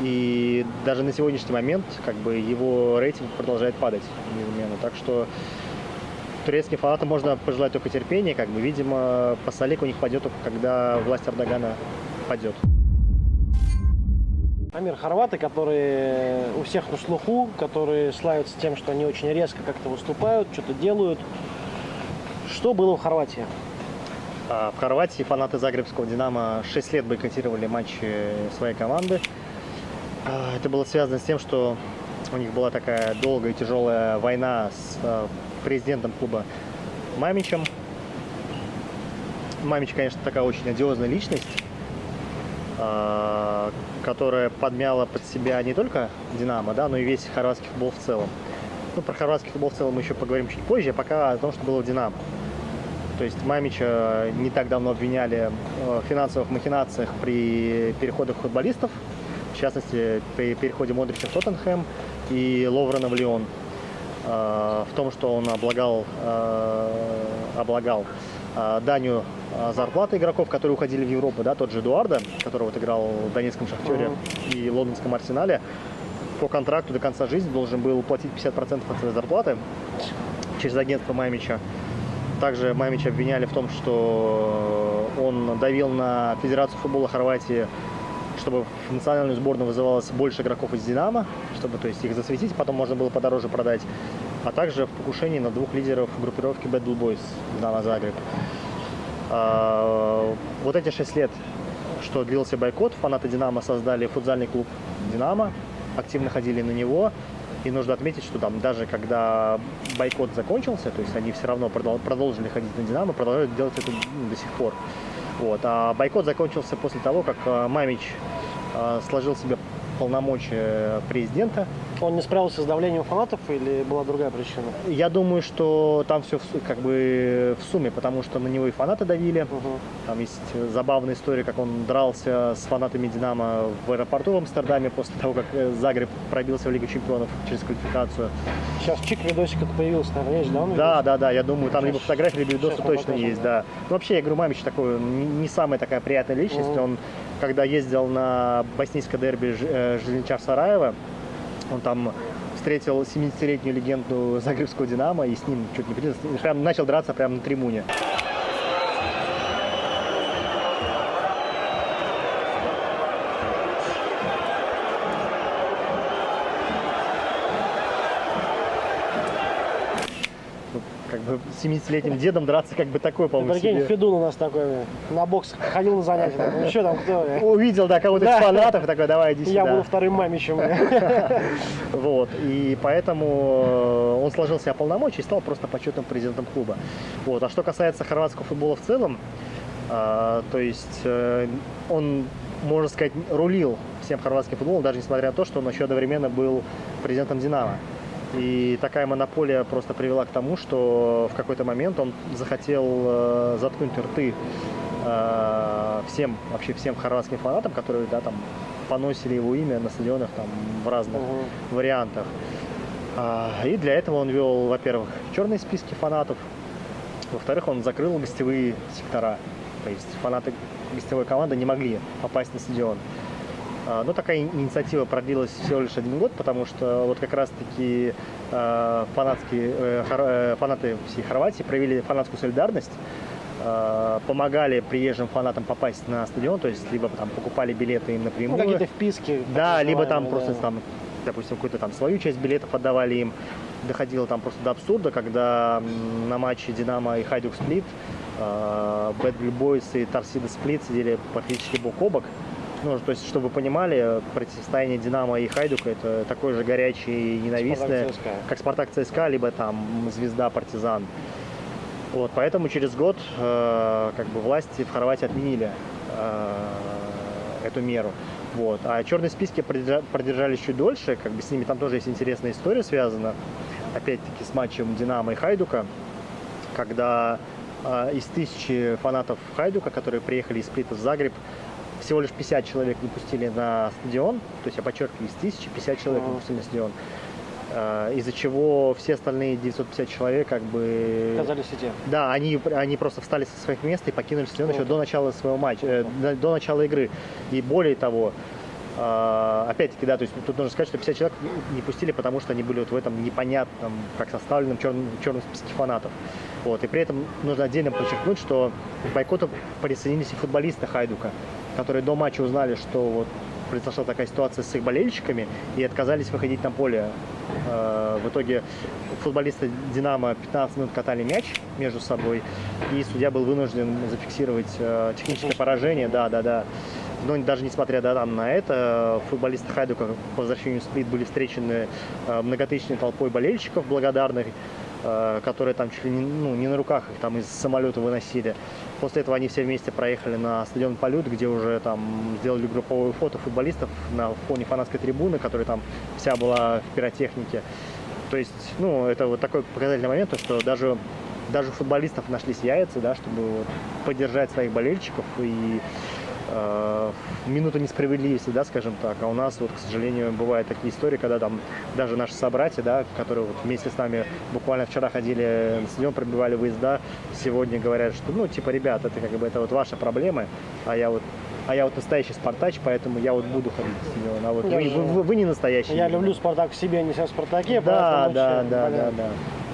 и даже на сегодняшний момент как бы его рейтинг продолжает падать неизменно. Так что турецким фанатам можно пожелать только терпения, как бы, видимо, Пасалик у них пойдет только когда власть Эрдогана падет. Амир, хорваты, которые у всех на слуху, которые славятся тем, что они очень резко как-то выступают, что-то делают. Что было в Хорватии? А В Хорватии фанаты Загребского «Динамо» 6 лет бойкотировали матчи своей команды. А, Это было связано с тем, что у них была такая долгая и тяжелая война с а, президентом клуба Мамичем. Мамич, конечно, такая очень одиозная личность, которая подмяла под себя не только «Динамо», да, но и весь хорватский футбол в целом. Ну, про хорватский футбол в целом мы еще поговорим чуть позже, а пока о том, что было в «Динамо». То есть Мамича не так давно обвиняли э, в финансовых махинациях при переходах футболистов, в частности, при переходе Модрича в Тоттенхэм и Ловрена в Лион, э, в том, что он облагал, э, облагал данью зарплаты игроков, которые уходили в Европу, да, тот же Эдуарда, который вот играл в Донецком Шахтере Мгм. и Лондонском Арсенале, по контракту до конца жизни должен был платить 50% от своей зарплаты через агентство Мамича. Также Мамича обвиняли в том, что он давил на Федерацию футбола Хорватии, чтобы в национальную сборную вызывалось больше игроков из «Динамо», чтобы то есть, их засветить, потом можно было подороже продать, а также в покушении на двух лидеров группировки Bad Blue «Динамо Загреб». А, вот эти шесть лет, что длился бойкот, фанаты «Динамо» создали футзальный клуб «Динамо», активно ходили на него. И нужно отметить, что там даже когда бойкот закончился, то есть они все равно продол- продолжили ходить на «Динамо», продолжают делать это ну, до сих пор. Вот. А бойкот закончился после того, как э, Мамич э, сложил себе полномочия президента. Он не справился с давлением фанатов или была другая причина? Я думаю, что там все как бы в сумме, потому что на него и фанаты давили. Мгм. Там есть забавная история, как он дрался с фанатами «Динамо» в аэропорту в Амстердаме после того, как э, Загреб пробился в Лигу чемпионов через квалификацию. Сейчас чик видосик это появился, наверное, есть, да? он Да, да, да, я думаю, там Сейчас- либо фотографии, либо видосы точно покажем, есть, да. да. Ну, вообще, я говорю, Мамич такой, не самая такая приятная личность. Мгм. Он, когда ездил на боснийское дерби э, Железничар Сараева, он там встретил 70-летнюю легенду Загребского «Динамо» и с ним чуть не прям начал драться прямо на трибуне. Ну, Как бы с 70-летним дедом драться как бы такой, по-моему, Прикинь. Федун у нас такой на бокс ходил на занятия. такой, Ну что там, кто? Увидел, да, кого-то из фанатов такой, давай, иди Я сюда. буду вторым мамичем. Вот, и поэтому э, он сложил себя полномочия и стал просто почетным президентом клуба. Вот, а что касается хорватского футбола в целом, а, то есть э, он, можно сказать, рулил всем хорватским футболом, даже несмотря на то, что он еще одновременно был президентом «Динамо». И такая монополия просто привела к тому, что в какой-то момент он захотел э, заткнуть рты э, всем, вообще всем хорватским фанатам, которые, да, там, поносили его имя на стадионах там в разных Мгм. вариантах. А, И для этого он вел, во-первых, черные списки фанатов, во-вторых, он закрыл гостевые сектора. То есть фанаты гостевой команды не могли попасть на стадион. А, Но такая ини- инициатива продлилась всего лишь один год, потому что вот как раз-таки э, фанатские, э, э, фанаты всей Хорватии проявили фанатскую солидарность, э, помогали приезжим фанатам попасть на стадион, то есть либо там покупали билеты им Ну, напрямую. какие-то вписки. Да, либо там называемые, просто да. там, допустим, какую-то там свою часть билетов отдавали им. Доходило там просто до абсурда, когда на матче Динамо и Хайдук Сплит Бэд Бойс и Торсида Сплит сидели практически бок о бок. Ну, то есть, чтобы вы понимали, противостояние Динамо и Хайдука это такое же горячее и ненавистное, Спартак как Спартак ЦСКА, либо там Звезда Партизан. Вот, поэтому через год э, как бы власти в Хорватии отменили э, эту меру. Вот. А черные списки продержа- продержались чуть дольше, как бы с ними там тоже есть интересная история связана, опять-таки с матчем Динамо и Хайдука, когда э, из тысячи фанатов Хайдука, которые приехали из Сплита в Загреб, всего лишь 50 человек не пустили на стадион, то есть я подчеркиваю, из тысячи 50 человек не пустили на стадион, Э, из-за чего все остальные 950 человек как бы... Оказались и те. Да, они, они просто встали со своих мест и покинули стадион еще до начала своего матча, э, до, до начала игры. И более того, э, опять-таки, да, то есть тут нужно сказать, что 50 человек не- не пустили, потому что они были вот в этом непонятном, как составленном черном, черном списке фанатов. Вот. И при этом нужно отдельно подчеркнуть, что к бойкоту присоединились и футболисты Хайдука, которые до матча узнали, что вот произошла такая ситуация с их болельщиками и отказались выходить на поле. Э, В итоге футболисты «Динамо» 15 минут катали мяч между собой, и судья был вынужден зафиксировать э, техническое поражение. Да, да, да. Но даже несмотря да, там, на это, футболисты Хайдука по возвращению в Сплит были встречены э, многотысячной толпой болельщиков благодарных, которые там чуть ли не, ну, не на руках их там из самолета выносили. После этого они все вместе проехали на стадион Полют, где уже там сделали групповое фото футболистов на фоне фанатской трибуны, которая там вся была в пиротехнике. То есть, ну, это вот такой показательный момент, то, что даже, даже футболистов нашлись яйца, да, чтобы вот поддержать своих болельщиков и э, в минуту несправедливости, да, скажем так. А у нас вот, к сожалению, бывают такие истории, когда там даже наши собратья, да, которые вот вместе с нами буквально вчера ходили на стадион, пробивали выезда, сегодня говорят, что, ну, типа, ребят, это как бы это вот ваши проблемы, а я вот а я вот настоящий спартач, поэтому я вот буду ходить на стадион. А вот вы, вы- вы- вы не настоящий. Я люблю Спартак в себе, а не себя в Спартаке. Да, да, да, да, да.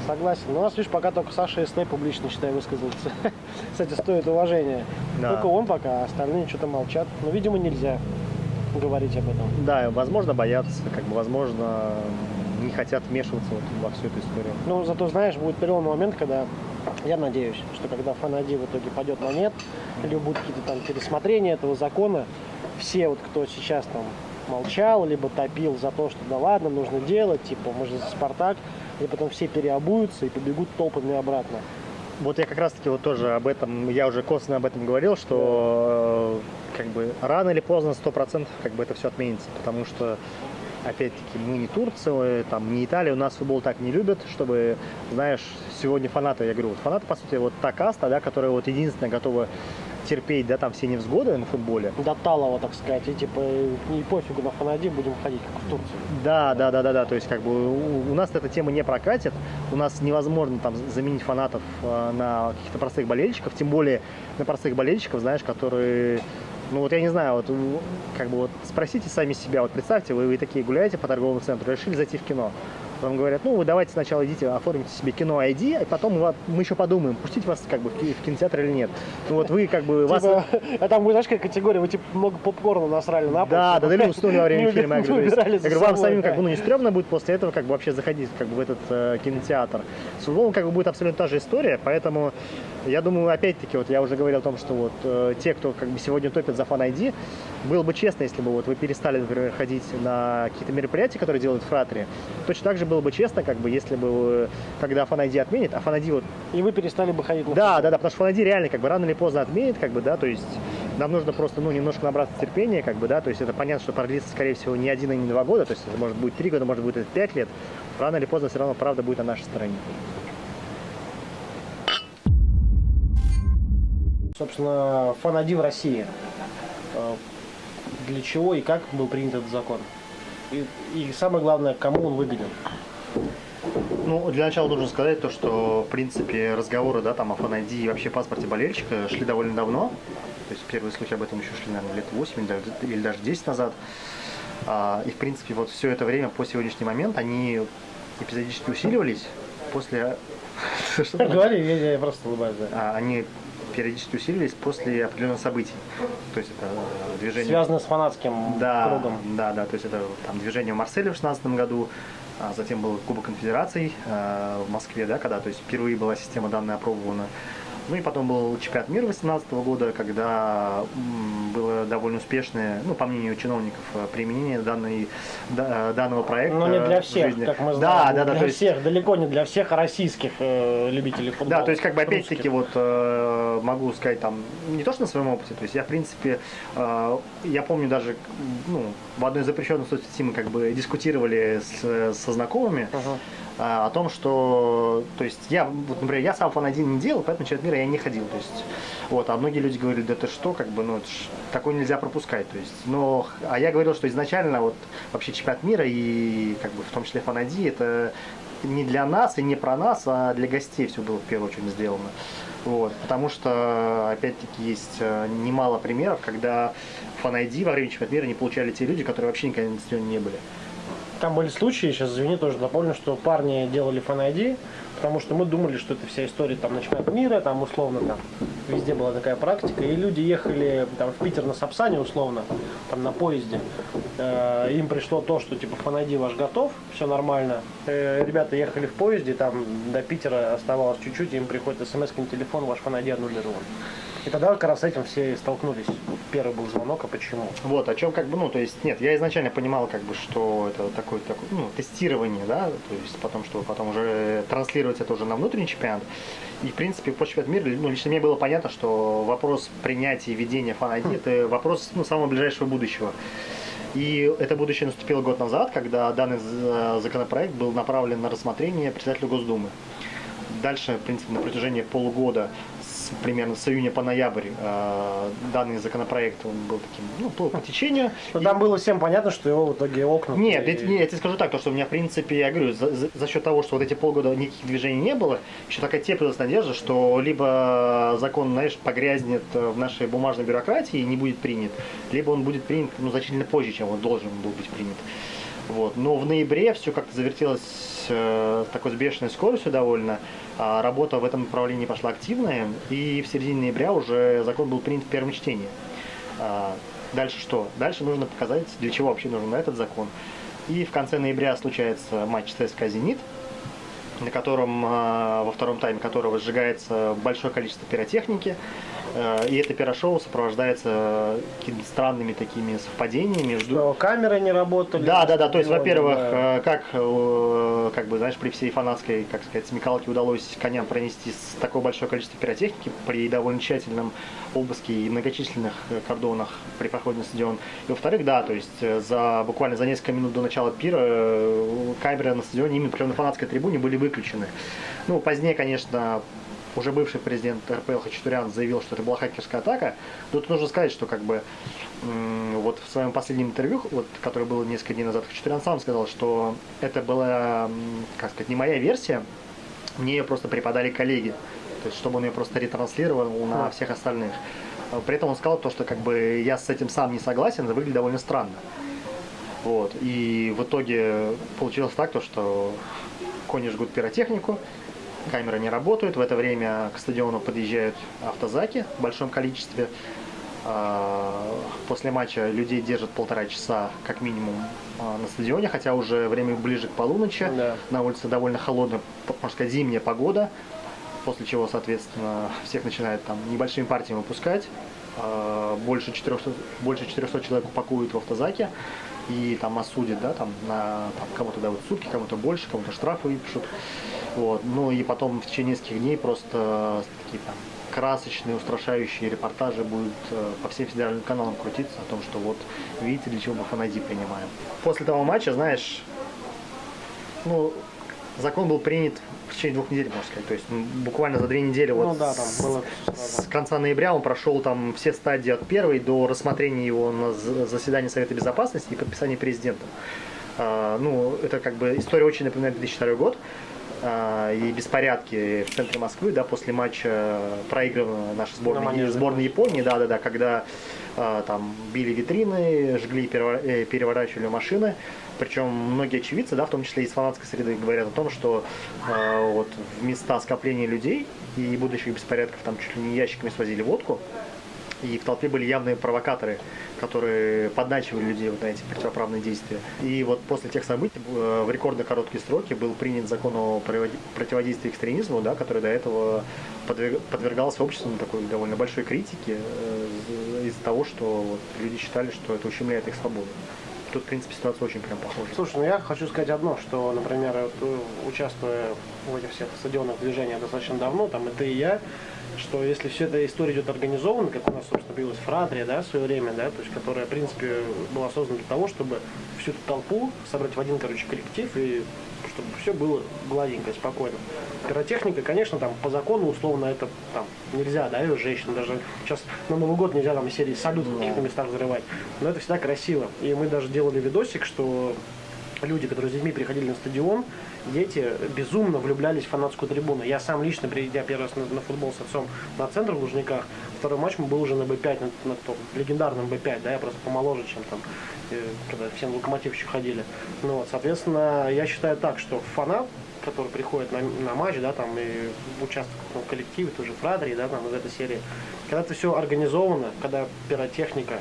Согласен. Но у нас, видишь, пока только Саша СТ публично, считаю, высказался. Кстати, стоит уважения. Да. Только он пока, а остальные что-то молчат. Но, видимо, нельзя говорить об этом. Да, возможно, боятся, как бы, возможно, не хотят вмешиваться вот во всю эту историю. Ну, зато, знаешь, будет переломный момент, когда, я надеюсь, что когда Фанади в итоге пойдет на нет, или будут какие-то там пересмотрения этого закона, все вот, кто сейчас там молчал, либо топил за то, что да ладно, нужно делать, типа, мы же за Спартак, и потом все переобуются и побегут толпами обратно. Вот я как раз таки вот тоже об этом, я уже косвенно об этом говорил, что э, как бы рано или поздно 100% как бы это все отменится, потому что опять-таки мы не Турция, там не Италия, у нас футбол так не любят, чтобы, знаешь, сегодня фанаты, я говорю, вот фанаты, по сути, вот та каста, да, которая вот единственная готова терпеть, да, там все невзгоды на футболе. До талого, так сказать, и типа не пофигу на Фанади будем ходить, как в Турции. Да, да, да, да, да, то есть как бы у, у нас эта тема не прокатит, у нас невозможно там заменить фанатов э, на каких-то простых болельщиков, тем более на простых болельщиков, знаешь, которые ну вот я не знаю, вот как бы вот спросите сами себя, вот представьте, вы, вы такие гуляете по торговому центру, решили зайти в кино. Вам говорят, ну вы давайте сначала идите, оформите себе кино ID, а потом мы, мы еще подумаем, пустить вас как бы в кинотеатр или нет. Ну вот вы как бы... Вас... Типа, а там, знаешь, какая категория, вы типа много попкорна насрали на. Да, да, да, уснули во время фильма. Я говорю, вам самим как бы ну, не стрёмно будет после этого как бы вообще заходить как бы в этот э, кинотеатр. С футболом как бы будет абсолютно та же история, поэтому я думаю, опять-таки, вот я уже говорил о том, что вот э, те, кто как бы сегодня топит за фан ID, было бы честно, если бы вот вы перестали, например, ходить на какие-то мероприятия, которые делают фратри. Точно так же было бы честно, как бы, если бы, когда фан ID отменит, а фан ID вот И вы перестали бы ходить на да, да, да, потому что Фанади реально как бы рано или поздно отменит, как бы, да, то есть нам нужно просто, ну, немножко набраться терпения, как бы, да, то есть это понятно, что продлится, скорее всего, не один и не два года, то есть это может быть три года, может быть это пять лет, рано или поздно все равно правда будет на нашей стороне. Собственно, Фанади в России. Э, Для чего и как был принят этот закон? И, и самое главное, кому он выгоден? Ну, для начала должен сказать то, что, в принципе, разговоры, да, там, о фан и вообще паспорте болельщика шли довольно давно. То есть первые слухи об этом еще шли, наверное, лет 8 или даже, или даже 10 назад. А, и, в принципе, вот все это время по сегодняшний момент они эпизодически усиливались после... Говори, я, просто улыбаюсь. А, они периодически усиливались после определенных событий. То есть это э, движение... Связано с фанатским да, кругом. Да, да, то есть это там движение в Марселе в 2016 году, а затем был Кубок Конфедераций э, в Москве, да, когда то есть впервые была система данная опробована. Ну и потом был чемпионат мира 2018 года, когда было довольно успешное, ну, по мнению чиновников, э, применение данной, да- данного проекта. Но не для всех, жизни. как мы Да, знаем. да, да, для то есть- всех, далеко не для всех российских э, любителей футбола. Да, то есть как бы опять-таки вот э, могу сказать там не то что на своем опыте, то есть я в принципе э, я помню даже ну в одной из запрещенных соцсетей мы как бы дискутировали с- со знакомыми Ага. Э, о том, что то есть я вот например я сам фан один не делал, поэтому на чемпионат мира я не ходил, то есть вот, а многие люди говорили, да ты что, как бы ну такое нельзя пропускать, то есть, но а я говорил, что изначально вот вообще чемпионат мира и как бы в том числе фан это не для нас и не про нас, а для гостей все было в первую очередь сделано. Вот, потому что, опять-таки, есть э, немало примеров, когда фан во время чемпионата мира не получали те люди, которые вообще никогда на не были. Там были случаи, сейчас извини, тоже дополню, что парни делали фан потому что мы думали, что это вся история там на чемпионат мира, там условно там везде была такая практика, и люди ехали там в Питер на Сапсане условно, там на поезде, Э, им пришло то, что типа фан ваш готов, все нормально, Э, ребята ехали в поезде, там до Питера оставалось чуть-чуть, им приходит смс на телефон, ваш фан аннулирован. И тогда как раз с этим все столкнулись. Первый был звонок, а почему? Вот, о чем как бы, ну, то есть, нет, я изначально понимал, как бы, что это такое, такое ну, тестирование, да, то есть, потом, что потом уже транслировать это уже на внутренний чемпионат. И, в принципе, по чемпионату мира, ну, лично мне было понятно, что вопрос принятия и ведения фан это вопрос, ну, самого ближайшего будущего. И это будущее наступило год назад, когда данный з- законопроект был направлен на рассмотрение председателю Госдумы. Дальше, в принципе, на протяжении полугода, с- примерно с июня по ноябрь, э, данный законопроект он был таким, ну, плыл по течению. Ну, И- там было всем понятно, что его в итоге окна. нет, я, не, я тебе скажу так, то, что у меня, в принципе, я говорю, за, за- за счет того, что вот эти полгода никаких движений не было, еще такая теплилась надежда, что либо закон, знаешь, погрязнет в нашей бумажной бюрократии и не будет принят, либо он будет принят ну, значительно позже, чем он должен был быть принят. Вот. Но в ноябре все как-то завертелось э, с такой бешеной скоростью довольно. Работа в этом направлении пошла активная, и в середине ноября уже закон был принят в первом чтении. А, Дальше что? Дальше нужно показать, для чего вообще нужен этот закон. И в конце ноября случается матч ЦСКА «Зенит», на котором э, во втором тайме которого сжигается большое количество пиротехники. Э, и это пирошоу сопровождается какими-то странными такими совпадениями. Что камеры не работали. Да, да, да. То есть, во-первых, да. э, как, э, как бы, знаешь, при всей фанатской, как сказать, смекалке удалось коням пронести с такое большое количество пиротехники при довольно тщательном обыске и многочисленных э, кордонах при проходе на стадион. И во-вторых, да, то есть э, за буквально за несколько минут до начала пира э, камеры на стадионе, именно прямо на фанатской трибуне, были выключены. Ну, позднее, конечно, уже бывший президент РПЛ Хачатурян заявил, что это была хакерская атака. Но тут нужно сказать, что как бы вот в своем последнем интервью, вот, которое было несколько дней назад, Хачатурян сам сказал, что это была, как сказать, не моя версия, мне ее просто преподали коллеги. То есть, чтобы он ее просто ретранслировал на всех остальных. При этом он сказал то, что как бы я с этим сам не согласен, это выглядит довольно странно. Вот. И в итоге получилось так, то, что кони жгут пиротехнику, камеры не работают. В это время к стадиону подъезжают автозаки в большом количестве. А, После матча людей держат полтора часа как минимум а, на стадионе, хотя уже время ближе к полуночи. Да. На улице довольно холодная, можно сказать, зимняя погода. После чего, соответственно, всех начинают там небольшими партиями выпускать. А, Больше 400, больше 400 человек упакуют в автозаке и там осудят, да, там на там, кому-то дают сутки, кому-то больше, кому-то штрафы выпишут. Вот. Ну и потом в течение нескольких дней просто такие там красочные, устрашающие репортажи будут э, по всем федеральным каналам крутиться о том, что вот видите, для чего мы фанади принимаем. После того матча, знаешь, ну, закон был принят в течение двух недель, можно сказать. То есть буквально за две недели Ну вот да, там было с конца ноября он прошел там все стадии от первой до рассмотрения его на заседании Совета Безопасности и подписания президентом. А, ну, это как бы история очень напоминает 2002 год и беспорядки в центре Москвы, да, после матча проиграна наша На сборная, манеже. сборная Японии, да, да, да, когда а, там били витрины, жгли, э, переворачивали машины. Причем многие очевидцы, да, в том числе из фанатской среды, говорят о том, что а, вот в места скопления людей и будущих беспорядков там чуть ли не ящиками свозили водку. И в толпе были явные провокаторы, которые подначивали людей вот на эти противоправные действия. И вот после тех событий э, в рекордно короткие сроки был принят закон о противодействии экстремизму, да, который до этого подверг- подвергался обществу такой довольно большой критике э, из-за того, что вот люди считали, что это ущемляет их свободу. Тут, в принципе, ситуация очень прям похожа. Слушай, ну я хочу сказать одно, что, например, э, участвуя в этих всех стадионных движениях достаточно давно, там и ты, и я, что если вся эта история идет организованно, как у нас, собственно, появилась Фратрия, да, в свое время, да, то есть, которая, в принципе, была создана для того, чтобы всю эту толпу собрать в один, короче, коллектив и чтобы все было гладенько, спокойно. Пиротехника, конечно, там по закону условно это там нельзя, да, и женщин даже сейчас на Новый год нельзя там серии салют в каких-то местах взрывать. Но это всегда красиво. И мы даже делали видосик, что люди, которые с детьми приходили на стадион, дети безумно влюблялись в фанатскую трибуну. Я сам лично, придя первый раз на, на футбол с отцом на центр в Лужниках, второй матч мы был уже на Б5, на, на том легендарном Б5, да, я просто помоложе, чем там, э, когда все на локомотив еще ходили. Ну вот, соответственно, я считаю так, что фанат, который приходит на, на матч, да, там, и участвует в каком коллективе, тоже Фрадри, да, там, из этой серии, когда это все организовано, когда пиротехника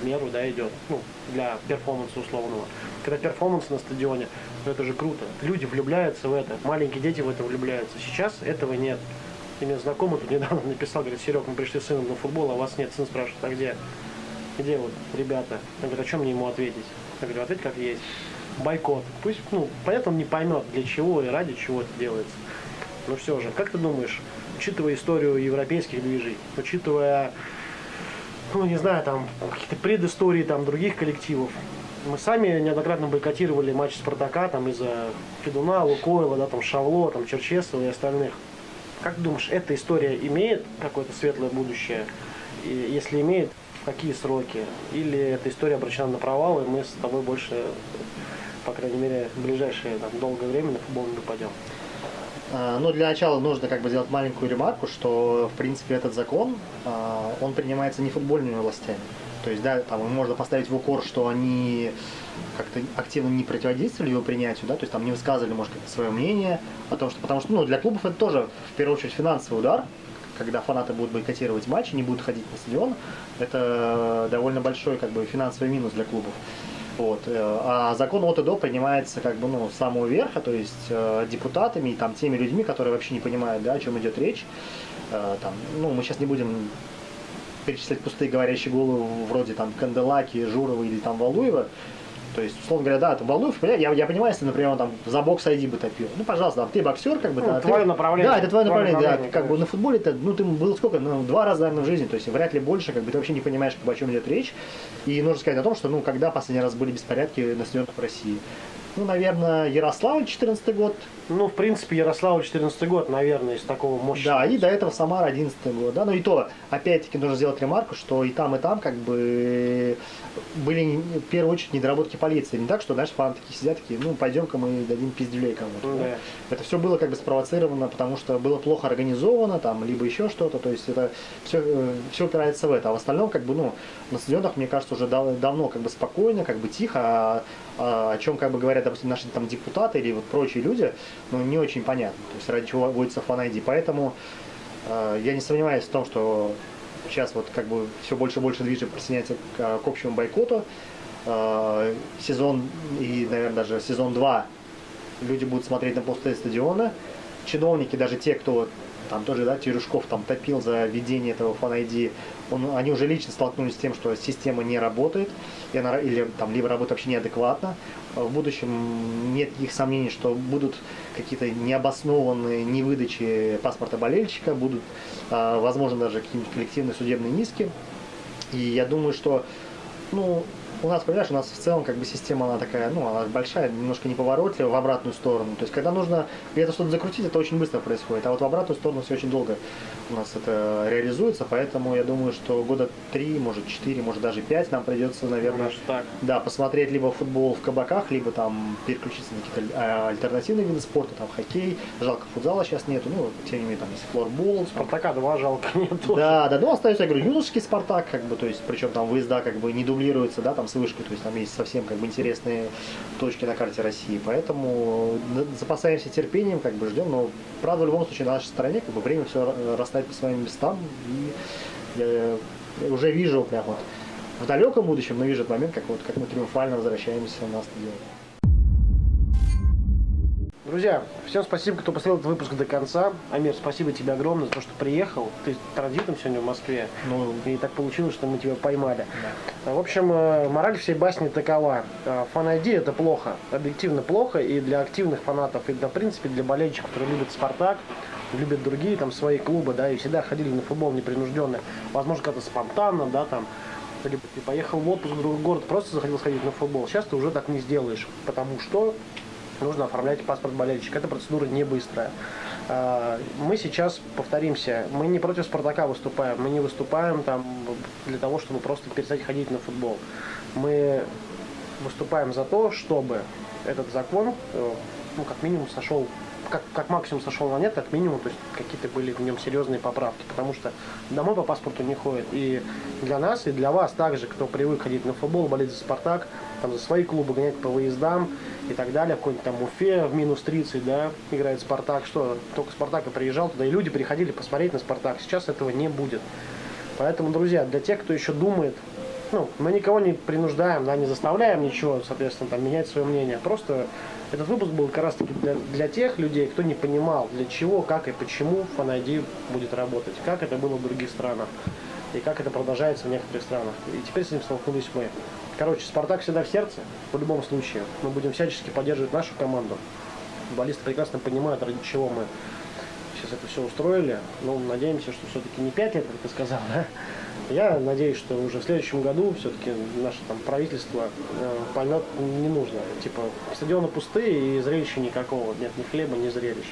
в меру, да, идет, ну, для перформанса условного. Когда перформанс на стадионе, это же круто. Люди влюбляются в это, маленькие дети в это влюбляются. Сейчас этого нет. И мне знакомый тут недавно написал, говорит, Серег, мы пришли с сыном на футбол, а вас нет. Сын спрашивает, а где? Где вот ребята? Я говорю, а чем мне ему ответить? Я говорю, ответь как есть. Бойкот. Пусть, ну, понятно, он не поймет, для чего и ради чего это делается. Но все же, как ты думаешь, учитывая историю европейских движений, учитывая ну, не знаю, там, какие-то предыстории там других коллективов. Мы сами неоднократно бойкотировали матч Спартака там из-за Федуна, Лукойла, да, там, Шавло, там, Черчесова и остальных. Как думаешь, эта история имеет какое-то светлое будущее? И если имеет, какие сроки? Или эта история обращена на провал, и мы с тобой больше, по крайней мере, в ближайшее там, долгое время на футбол не попадем? А, Ну, для начала нужно как бы сделать маленькую ремарку, что, в принципе, этот закон, а, он принимается не футбольными властями. То есть, да, там можно поставить в укор, что они как-то активно не противодействовали его принятию, да, то есть там не высказывали, может, как-то свое мнение о том, что, потому что, ну, для клубов это тоже, в первую очередь, финансовый удар, когда фанаты будут бойкотировать матчи, не будут ходить на стадион, это довольно большой, как бы, финансовый минус для клубов. Вот. э, А закон от и до принимается как бы ну, с самого верха, то есть э, депутатами и там теми людьми, которые вообще не понимают, да, о чем идет речь. Э, Там, ну, мы сейчас не будем перечислять пустые говорящие головы вроде там Канделаки, Журова или там Валуева. То есть, условно говоря, да, это Валуев, я, я понимаю, если, например, он там за бокс ID бы топил. Ну, пожалуйста, там, ты боксер, как бы, Ну, да, ты- твое направление. Да, это твое Твое направление, да. направление, Как бы на футболе это, ну, ты был сколько, ну, два раза, наверное, в жизни, то есть вряд ли больше, как бы ты вообще не понимаешь, как бы, о чем идет речь. И нужно сказать о том, что, ну, когда последний раз были беспорядки на стадионах в России. Ну, наверное, Ярославль, 14 год, Ну, в принципе, Ярославль 14 год, наверное, из такого мощного. да, и до этого Самара 11 год, да, но и то, опять-таки, нужно сделать ремарку, что и там, и там, как бы, были, в первую очередь, недоработки полиции. Не так, что, знаешь, фанаты такие сидят, такие, ну, пойдем-ка мы дадим пиздюлей кому-то. да. Да. Это все было как бы спровоцировано, потому что было плохо организовано, там, либо еще что-то, то есть это все, все упирается в это. А в остальном, как бы, ну, на стадионах, мне кажется, уже дав- давно как бы спокойно, как бы тихо, а о чем, как бы, говорят, допустим, наши там депутаты или вот прочие люди, ну, не очень понятно, то есть ради чего вводится фан ID. Поэтому э, я не сомневаюсь в том, что сейчас вот как бы все больше и больше движет присоединяется к, к общему бойкоту. Сезон и, наверное, даже сезон 2 люди будут смотреть на пустые стадионы. Чиновники, даже те, кто там тоже, да, Терешков там топил за введение этого фан он, они уже лично столкнулись с тем, что система не работает, и она, или там либо работает вообще неадекватно. В будущем нет никаких сомнений, что будут какие-то необоснованные невыдачи паспорта болельщика, будут, а, возможно, даже какие-нибудь коллективные судебные иски. И я думаю, что, ну, у нас, понимаешь, у нас в целом как бы система, она такая, ну, она большая, немножко неповоротливая в обратную сторону. То есть, когда нужно где-то что-то закрутить, это очень быстро происходит. А вот в обратную сторону все очень долго у нас это реализуется. Поэтому я думаю, что года три, может, четыре, может, даже пять нам придется, наверное, Даже так. да, посмотреть либо футбол в кабаках, либо там переключиться на какие-то а, альтернативные виды спорта, там хоккей. Жалко, футзала сейчас нету, ну, тем не менее, там есть флорбол, Спартака 2 жалко нету. да, да, ну остается, я говорю, юношеский Спартак, как бы, то есть, причем там выезда как бы не дублируются, да, там с вышкой, то есть там есть совсем как бы интересные точки на карте России, поэтому н- запасаемся терпением, как бы ждем, но правда в любом случае на нашей стороне, как бы время все расставит по своим местам, и я уже вижу прям вот в далеком будущем, но вижу этот момент, как вот как мы триумфально возвращаемся на стадион. Друзья, всем спасибо, кто посмотрел этот выпуск до конца. Амир, спасибо тебе огромное за то, что приехал. Ты транзитом сегодня в Москве. Ну, И так получилось, что мы тебя поймали. В общем, э, мораль всей басни такова. Э, Фан это плохо. Объективно плохо и для активных фанатов, и, да, в принципе, для болельщиков, которые любят Спартак, любят другие там свои клубы, да, и всегда ходили на футбол непринужденно. Возможно, как-то спонтанно, да, там. Либо ты поехал в отпуск в другой город, просто захотел сходить на футбол. Сейчас ты уже так не сделаешь, потому что нужно оформлять паспорт болельщика. Эта процедура не быстрая. А, Мы сейчас повторимся, мы не против Спартака выступаем, мы не выступаем там для того, чтобы просто перестать ходить на футбол. Мы выступаем за то, чтобы этот закон, э, ну, как минимум, сошел, как, как максимум сошел на нет, как минимум, то есть какие-то были в нем серьезные поправки, потому что домой по паспорту не ходит. И для нас, и для вас также, кто привык ходить на футбол, болеть за Спартак, там за свои клубы гонять по выездам и так далее, какой-нибудь там Уфе в минус 30, да, играет Спартак, что только Спартак и приезжал туда, и люди приходили посмотреть на Спартак. Сейчас этого не будет. Поэтому, друзья, для тех, кто еще думает, ну, мы никого не принуждаем, да, не заставляем ничего, соответственно, там, менять свое мнение. Просто этот выпуск был как раз таки для, для тех людей, кто не понимал, для чего, как и почему FanID будет работать, как это было в других странах и как это продолжается в некоторых странах. И теперь с этим столкнулись мы. Короче, Спартак всегда в сердце, в любом случае. Мы будем всячески поддерживать нашу команду. Футболисты прекрасно понимают, ради чего мы сейчас это все устроили. Ну, надеемся, что все-таки не 5 лет, как ты сказал, да? Я надеюсь, что уже в следующем году все-таки наше там правительство э, поймет не нужно. Типа, стадионы пустые и зрелища никакого. Нет ни хлеба, ни зрелищ.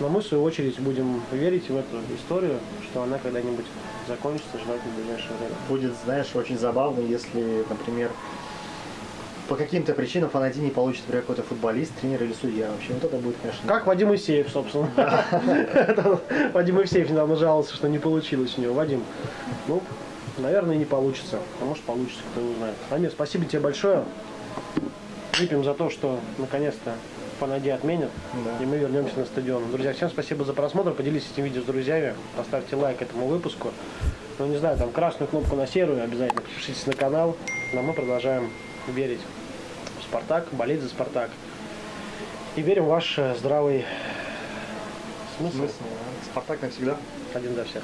Но мы, в свою очередь, будем верить в эту историю, что она когда-нибудь закончится, желательно в ближайшее время. будет, знаешь, очень забавно, если, например, по каким-то причинам фанати не получит, например, какой-то футболист, тренер или судья. Вообще, вот это будет, конечно, Как Вадим Исеев, собственно. Вадим Исеев недавно жаловался, что не получилось у него. Вадим, ну, наверное, не получится. А может получится, кто не знает. Амир, спасибо тебе большое. Выпьем за то, что наконец-то Фанади отменят, Да. и мы вернемся на стадион. Друзья, всем спасибо за просмотр. Поделитесь этим видео с друзьями. Поставьте лайк этому выпуску. Ну, не знаю, там красную кнопку на серую обязательно. Подпишитесь на канал. Но мы продолжаем верить Спартак, болеть за Спартак. И верим в ваш э, здравый смысл. Спартак навсегда. Один за всех.